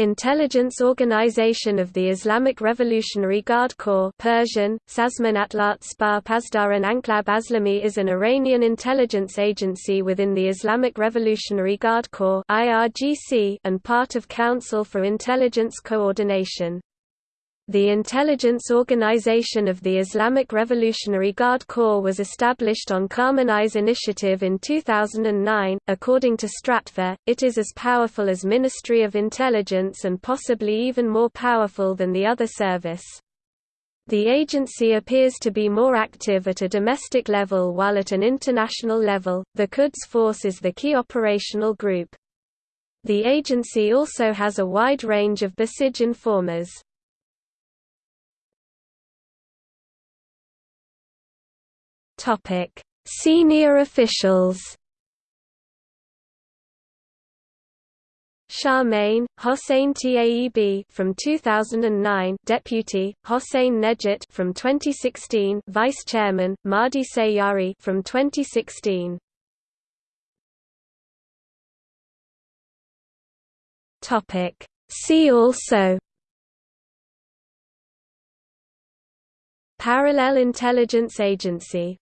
Intelligence Organization of the Islamic Revolutionary Guard Corps Persian, Sazman Atlat Spar Pasdaran Anklab Aslami is an Iranian intelligence agency within the Islamic Revolutionary Guard Corps and part of Council for Intelligence Coordination. The intelligence organization of the Islamic Revolutionary Guard Corps was established on Khamenei's initiative in 2009. According to Stratfor, it is as powerful as Ministry of Intelligence and possibly even more powerful than the other service. The agency appears to be more active at a domestic level while at an international level, the Quds Force is the key operational group. The agency also has a wide range of Basij informers. Topic: Senior officials. Charmaine, Hossein Taeb from 2009, Deputy, Hossein Nejat from 2016, Vice Chairman, Mahdi Sayari from 2016. Topic: See also Parallel Intelligence Agency